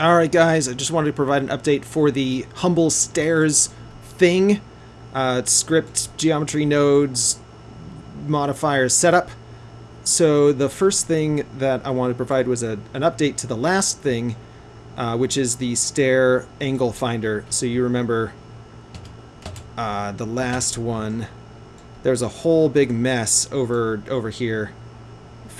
Alright guys, I just wanted to provide an update for the Humble Stairs thing. Uh, script, geometry nodes, modifiers setup. So the first thing that I wanted to provide was a, an update to the last thing, uh, which is the stair angle finder. So you remember uh, the last one, there's a whole big mess over over here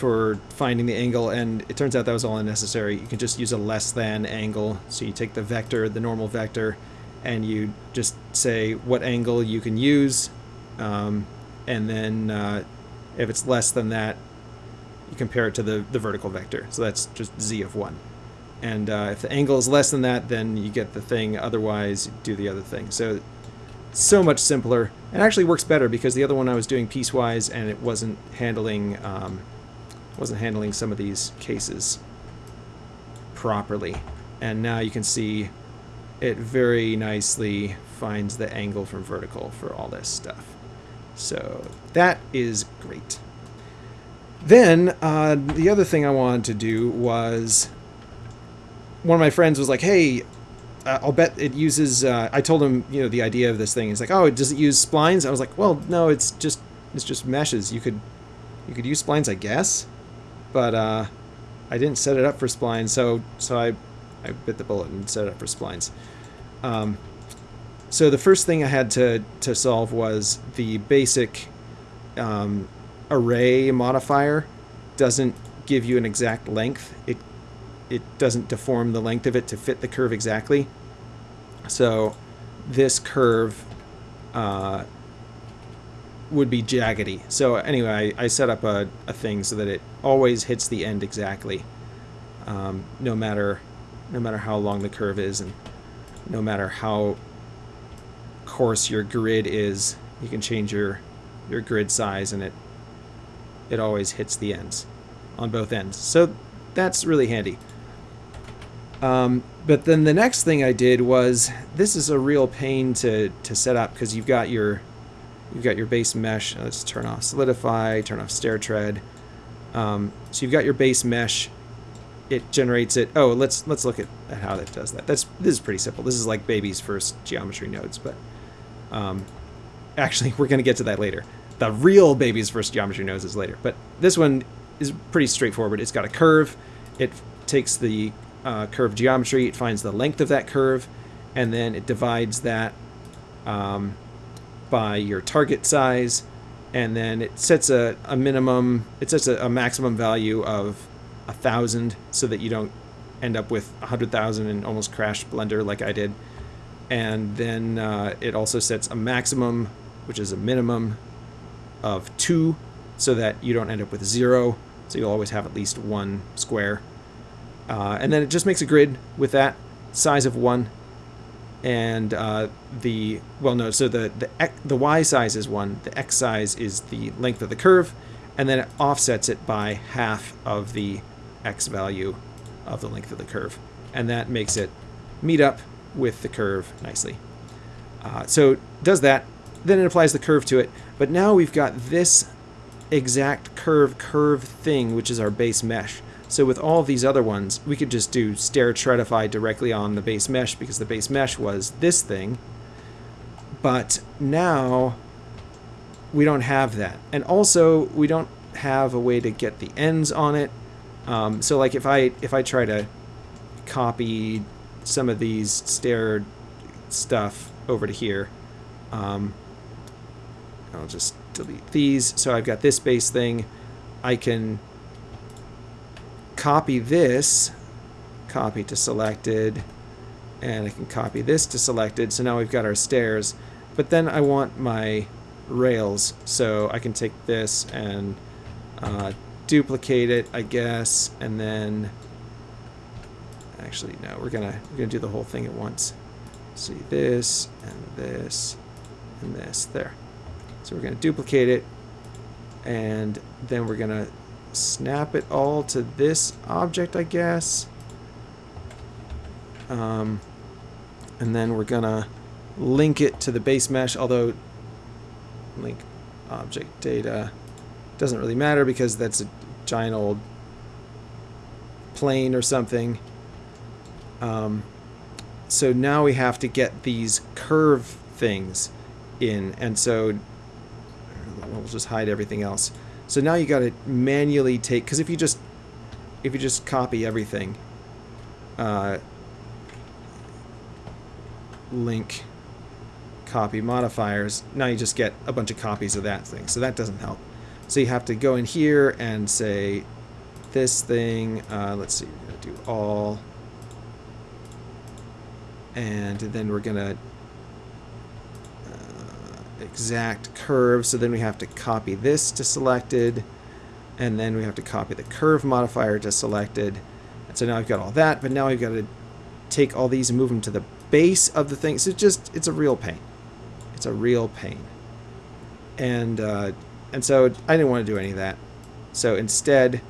for finding the angle, and it turns out that was all unnecessary. You can just use a less than angle. So you take the vector, the normal vector, and you just say what angle you can use, um, and then uh, if it's less than that, you compare it to the, the vertical vector. So that's just z of 1. And uh, if the angle is less than that, then you get the thing. Otherwise, do the other thing. So so much simpler. It actually works better because the other one I was doing piecewise and it wasn't handling um, wasn't handling some of these cases properly. And now you can see it very nicely finds the angle from vertical for all this stuff. So that is great. Then uh, the other thing I wanted to do was one of my friends was like, hey, uh, I'll bet it uses, uh, I told him, you know, the idea of this thing. He's like, oh, does it use splines? I was like, well, no, it's just, it's just meshes. You could, you could use splines, I guess but uh, I didn't set it up for splines, so so I, I bit the bullet and set it up for splines. Um, so the first thing I had to, to solve was the basic um, array modifier doesn't give you an exact length. It it doesn't deform the length of it to fit the curve exactly. So this curve uh, would be jaggedy. So anyway, I, I set up a, a, thing so that it always hits the end exactly, um, no matter no matter how long the curve is, and no matter how coarse your grid is. You can change your your grid size, and it it always hits the ends on both ends. So that's really handy. Um, but then the next thing I did was this is a real pain to to set up because you've got your You've got your base mesh. Let's turn off solidify, turn off stair tread. Um, so you've got your base mesh. It generates it. Oh, let's let's look at, at how that does that. That's this is pretty simple. This is like baby's first geometry nodes, but um, actually we're going to get to that later. The real baby's first geometry nodes is later, but this one is pretty straightforward. It's got a curve. It takes the uh, curve geometry. It finds the length of that curve, and then it divides that. Um, by your target size, and then it sets a, a minimum, it sets a, a maximum value of a thousand so that you don't end up with a hundred thousand and almost crash Blender like I did. And then uh, it also sets a maximum, which is a minimum of two, so that you don't end up with zero. So you'll always have at least one square. Uh, and then it just makes a grid with that size of one and uh, the well no so the the the y size is one the x size is the length of the curve and then it offsets it by half of the x value of the length of the curve. And that makes it meet up with the curve nicely. Uh, so does that then it applies the curve to it. But now we've got this exact curve curve thing which is our base mesh so with all these other ones, we could just do stair treadify directly on the base mesh because the base mesh was this thing. But now we don't have that. And also we don't have a way to get the ends on it. Um, so like if I if I try to copy some of these stair stuff over to here, um, I'll just delete these. So I've got this base thing. I can copy this, copy to selected, and I can copy this to selected. So now we've got our stairs. But then I want my rails, so I can take this and uh, duplicate it, I guess, and then actually no, we're gonna we're gonna do the whole thing at once. See this and this and this there. So we're gonna duplicate it, and then we're gonna snap it all to this object, I guess. Um, and then we're gonna link it to the base mesh, although link object data doesn't really matter because that's a giant old plane or something. Um, so now we have to get these curve things in, and so we'll just hide everything else. So now you got to manually take because if you just if you just copy everything, uh, link copy modifiers, now you just get a bunch of copies of that thing. So that doesn't help. So you have to go in here and say this thing. Uh, let's see, we're gonna do all, and then we're gonna exact curve. So then we have to copy this to selected, and then we have to copy the curve modifier to selected. And so now I've got all that, but now I've got to take all these and move them to the base of the thing. So it's just it's a real pain. It's a real pain. And uh, and so I didn't want to do any of that. So instead,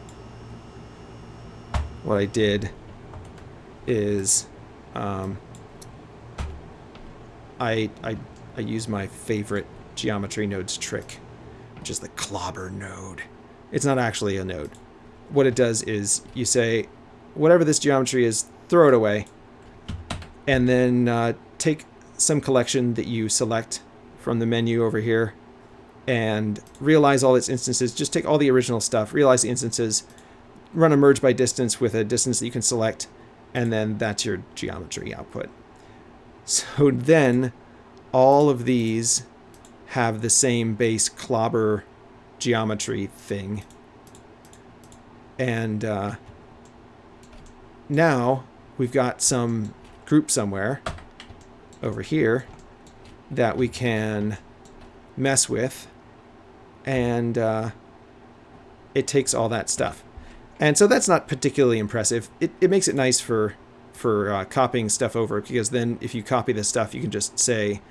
what I did is um, I, I, I use my favorite geometry nodes trick, which is the clobber node. It's not actually a node. What it does is you say, whatever this geometry is, throw it away, and then uh, take some collection that you select from the menu over here and realize all its instances. Just take all the original stuff, realize the instances, run a merge by distance with a distance that you can select, and then that's your geometry output. So then all of these have the same base clobber geometry thing. And uh, now we've got some group somewhere over here that we can mess with and uh, it takes all that stuff. And so that's not particularly impressive. It, it makes it nice for for uh, copying stuff over because then if you copy this stuff, you can just say,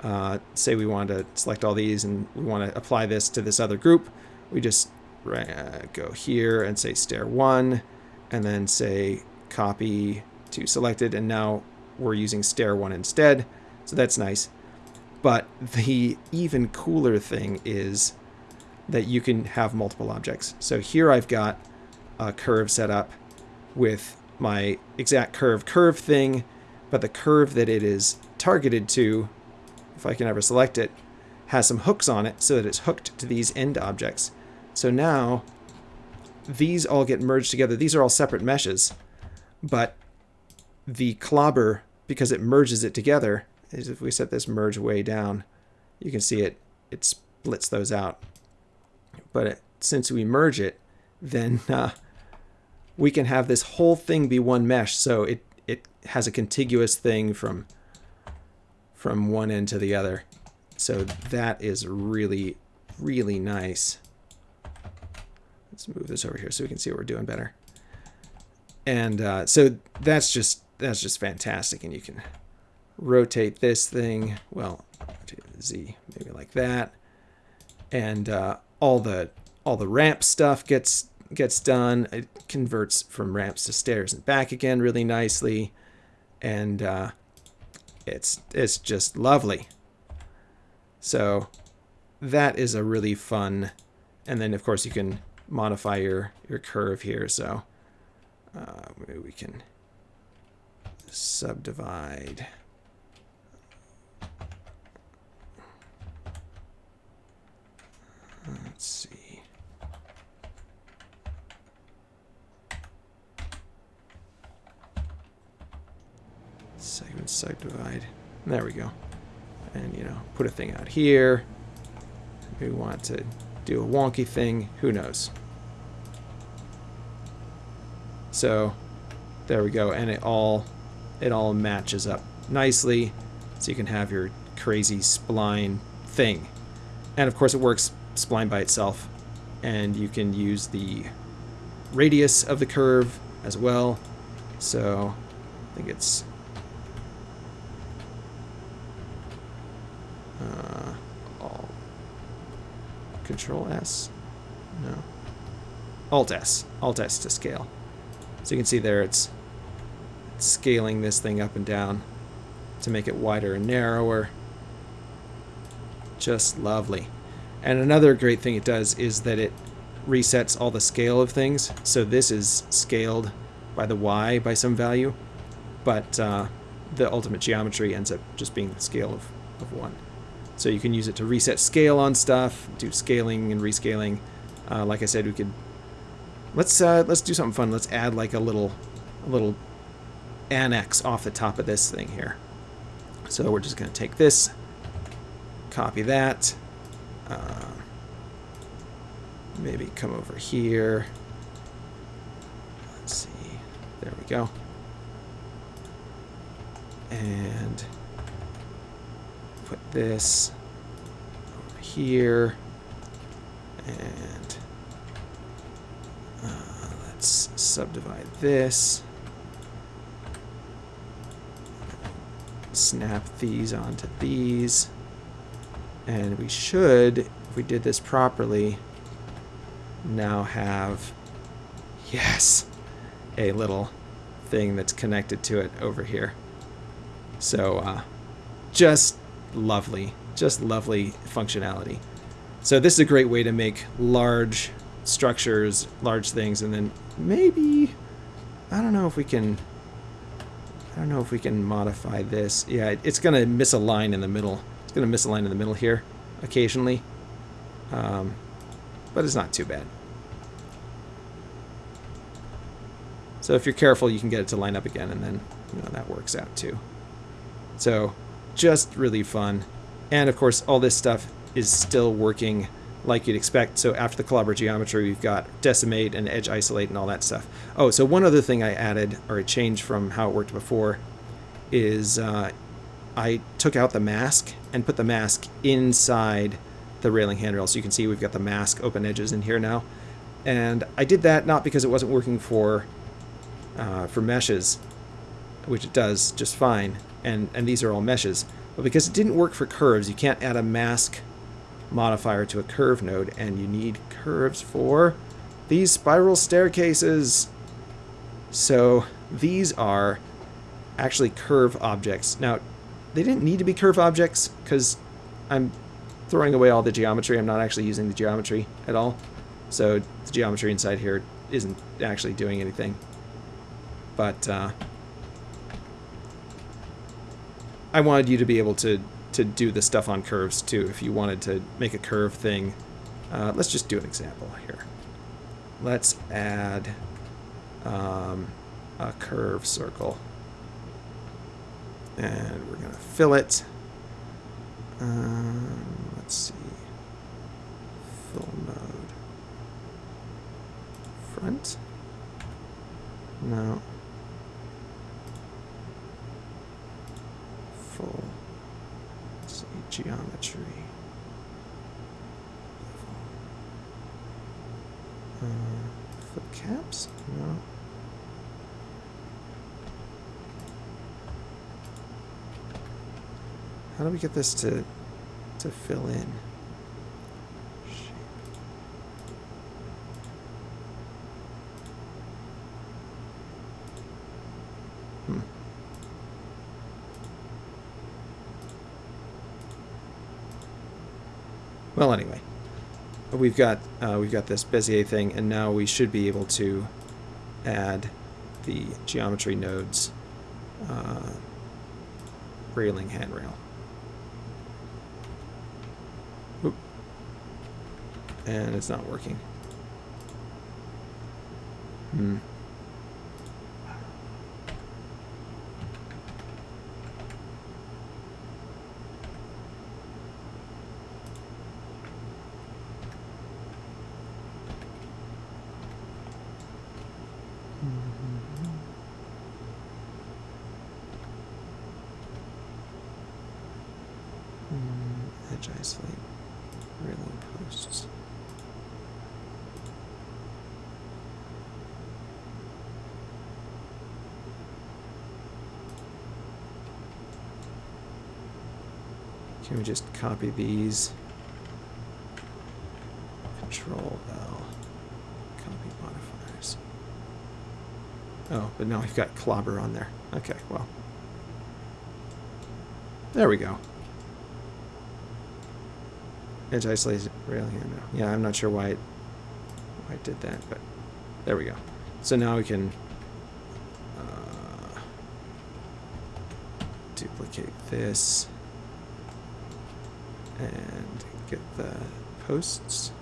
uh, say we want to select all these and we want to apply this to this other group. We just uh, go here and say stair one and then say copy to selected and now we're using stair one instead. So that's nice. But the even cooler thing is that you can have multiple objects. So here I've got a curve set up with my exact curve curve thing, but the curve that it is targeted to, if I can ever select it, has some hooks on it so that it's hooked to these end objects. So now these all get merged together. These are all separate meshes, but the clobber, because it merges it together, is if we set this merge way down, you can see it, it splits those out. But it, since we merge it, then uh, we can have this whole thing be one mesh. So it, it has a contiguous thing from, from one end to the other. So that is really, really nice. Let's move this over here so we can see what we're doing better. And uh, so that's just that's just fantastic. And you can rotate this thing. Well, Z maybe like that. And uh, all the all the ramp stuff gets gets done. It converts from ramps to stairs and back again really nicely, and uh, it's it's just lovely. So that is a really fun, and then of course you can modify your your curve here. So uh, maybe we can subdivide. Let's see. Segment subdivide. There we go. And, you know, put a thing out here. We want to do a wonky thing. Who knows? So, there we go. And it all, it all matches up nicely. So you can have your crazy spline thing. And of course it works spline by itself. And you can use the radius of the curve as well. So I think it's Control S. No. Alt S. Alt S to scale. So you can see there it's, scaling this thing up and down to make it wider and narrower. Just lovely. And another great thing it does is that it resets all the scale of things. So this is scaled by the Y by some value. but uh, the ultimate geometry ends up just being the scale of, of 1. So you can use it to reset scale on stuff, do scaling and rescaling. Uh, like I said, we could let's uh, let's do something fun. Let's add like a little a little annex off the top of this thing here. So we're just going to take this, copy that, uh, maybe come over here. Let's see. There we go. And this here. And uh, let's subdivide this. Snap these onto these. And we should, if we did this properly, now have, yes, a little thing that's connected to it over here. So uh, just lovely, just lovely functionality. So this is a great way to make large structures, large things, and then maybe, I don't know if we can, I don't know if we can modify this. Yeah, it's going to miss a line in the middle. It's going to miss a line in the middle here occasionally. Um, but it's not too bad. So if you're careful, you can get it to line up again, and then you know that works out too. So just really fun. And of course, all this stuff is still working like you'd expect. So after the clobber geometry, we've got decimate and edge isolate and all that stuff. Oh, so one other thing I added, or a change from how it worked before, is uh, I took out the mask and put the mask inside the railing handrail. So you can see we've got the mask open edges in here now. And I did that not because it wasn't working for uh, for meshes, which it does just fine, and, and these are all meshes, but because it didn't work for curves, you can't add a mask modifier to a curve node, and you need curves for these spiral staircases. So these are actually curve objects. Now, they didn't need to be curve objects because I'm throwing away all the geometry. I'm not actually using the geometry at all. So the geometry inside here isn't actually doing anything. But uh, I wanted you to be able to to do the stuff on curves too. If you wanted to make a curve thing, uh, let's just do an example here. Let's add um, a curve circle, and we're gonna fill it. Um, let's see, fill mode, front. No. full let's see, geometry. Uh, caps? No. How do we get this to to fill in? Well, anyway, we've got uh, we've got this Bezier thing, and now we should be able to add the geometry nodes uh, railing handrail. Oop. And it's not working. Hmm. edge isolate railing posts. Can me just copy these? Control L. Copy modifiers. Oh, but now we've got clobber on there. Okay, well. There we go. Edge isolated rail here now. Yeah, I'm not sure why it, why it did that, but there we go. So now we can uh, duplicate this and get the posts.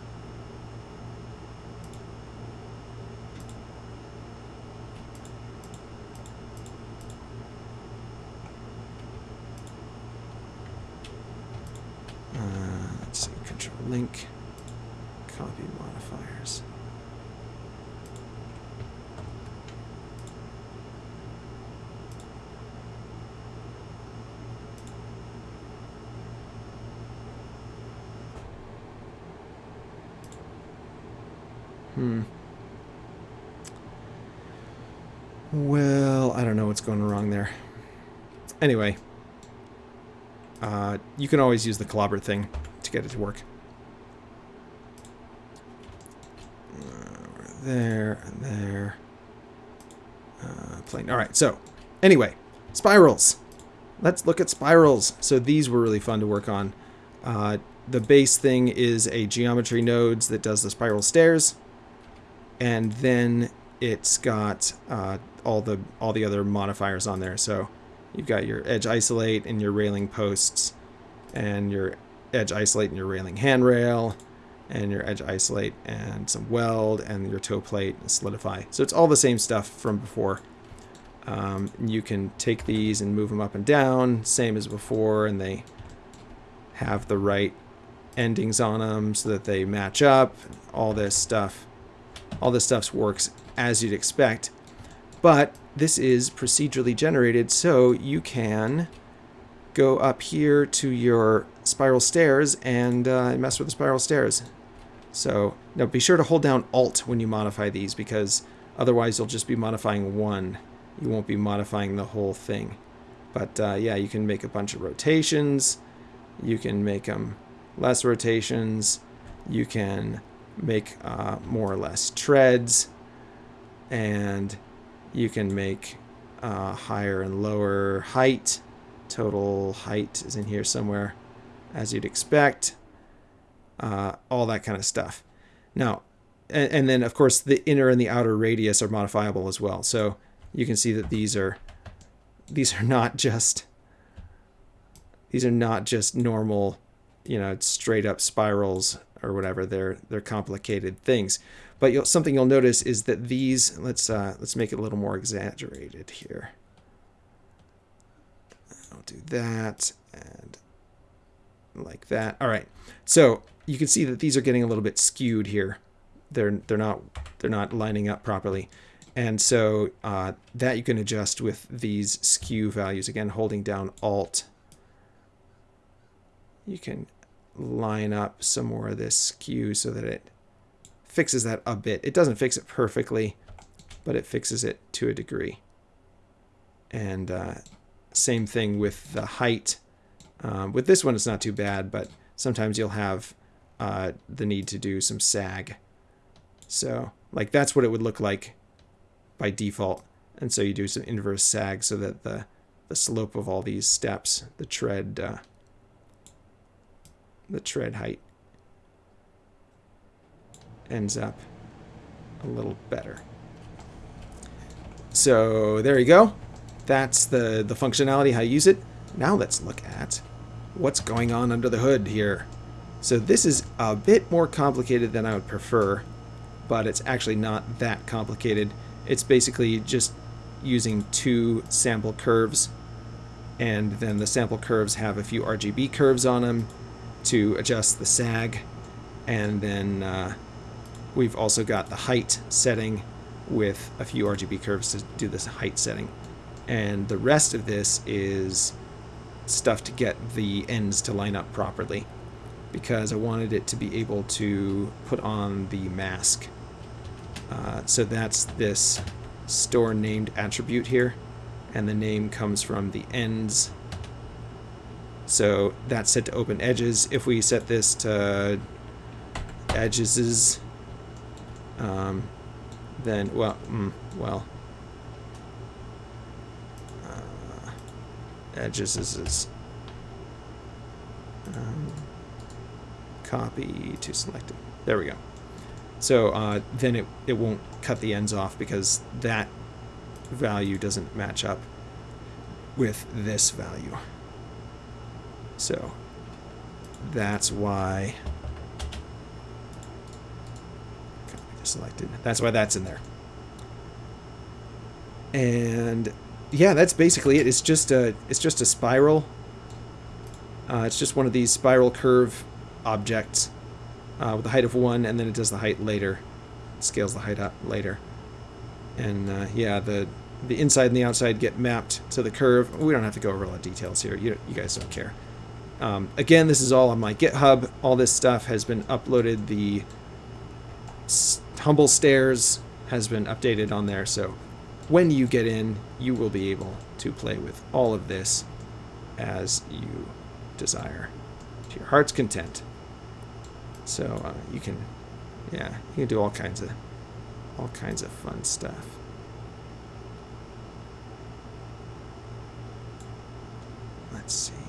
Uh, let's see, control link, copy modifiers. Hmm. Well, I don't know what's going wrong there. Anyway, uh, you can always use the clobber thing to get it to work. Uh, there and there. Uh, plane. All right. So, anyway, spirals. Let's look at spirals. So these were really fun to work on. Uh, the base thing is a geometry nodes that does the spiral stairs and then it's got uh, all the all the other modifiers on there. So you've got your edge isolate and your railing posts, and your edge isolate and your railing handrail, and your edge isolate and some weld, and your toe plate and solidify. So it's all the same stuff from before. Um, you can take these and move them up and down, same as before, and they have the right endings on them so that they match up, all this stuff all this stuff works as you'd expect. But this is procedurally generated, so you can go up here to your spiral stairs and uh, mess with the spiral stairs. So now be sure to hold down Alt when you modify these because otherwise you'll just be modifying one. You won't be modifying the whole thing. But uh, yeah, you can make a bunch of rotations. You can make them less rotations. You can make uh, more or less treads and you can make uh, higher and lower height total height is in here somewhere as you'd expect uh, all that kind of stuff now and, and, then of course the inner and the outer radius are modifiable as well so you can see that these are these are not just these are not just normal you know straight up spirals or whatever. They're they're complicated things. But you'll, something you'll notice is that these let's uh, let's make it a little more exaggerated here. I'll do that and like that. All right. So you can see that these are getting a little bit skewed here. They're they're not they're not lining up properly. And so uh, that you can adjust with these skew values. Again, holding down Alt. You can line up some more of this skew so that it fixes that a bit. It doesn't fix it perfectly, but it fixes it to a degree. And uh, same thing with the height. Um, with this one, it's not too bad, but sometimes you'll have uh, the need to do some sag. So, like, that's what it would look like by default. And so you do some inverse sag so that the, the slope of all these steps, the tread, uh, the tread height ends up a little better. So there you go. That's the, the functionality, how you use it. Now let's look at what's going on under the hood here. So this is a bit more complicated than I would prefer, but it's actually not that complicated. It's basically just using two sample curves, and then the sample curves have a few RGB curves on them, to adjust the sag and then uh, we've also got the height setting with a few RGB curves to do this height setting. And the rest of this is stuff to get the ends to line up properly because I wanted it to be able to put on the mask. Uh, so that's this store named attribute here and the name comes from the ends. So that's set to open edges. If we set this to edges, um, then, well, mm, well, uh, edges is, is um, copy to selected. There we go. So uh, then it, it won't cut the ends off because that value doesn't match up with this value. So that's why selected. That's why that's in there. And yeah, that's basically it. It's just a it's just a spiral. Uh, it's just one of these spiral curve objects uh, with a height of one, and then it does the height later. It scales the height up later. And uh, yeah, the the inside and the outside get mapped to the curve. We don't have to go over all the details here. You, you guys don't care. Um, again, this is all on my GitHub. All this stuff has been uploaded. The Humble Stairs has been updated on there, so when you get in, you will be able to play with all of this as you desire, to your heart's content. So uh, you can, yeah, you can do all kinds of, all kinds of fun stuff. Let's see.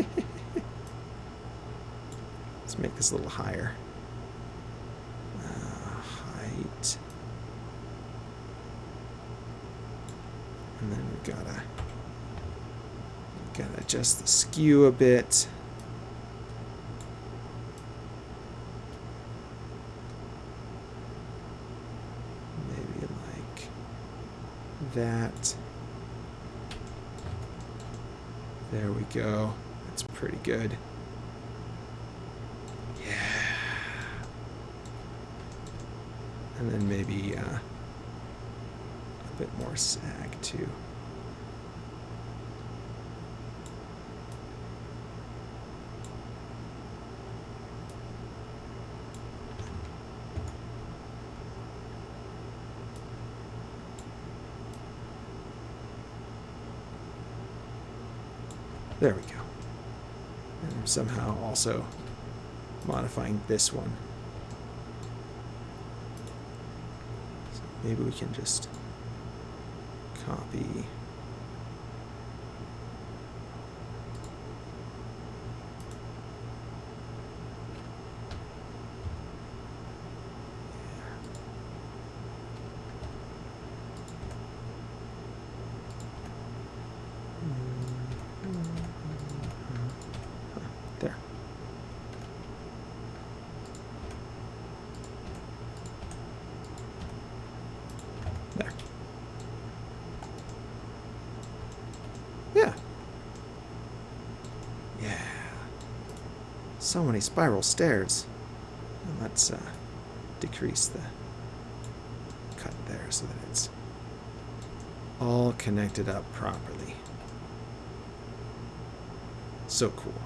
Let's make this a little higher. Uh, height. And then we gotta gotta adjust the skew a bit. Maybe like that. There we go. Pretty good. Yeah. And then maybe uh, a bit more sag too. There we go. And I'm somehow also modifying this one. So maybe we can just copy There. There. Yeah. Yeah. So many spiral stairs. And let's uh, decrease the cut there so that it's all connected up properly. So cool.